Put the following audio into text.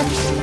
Six.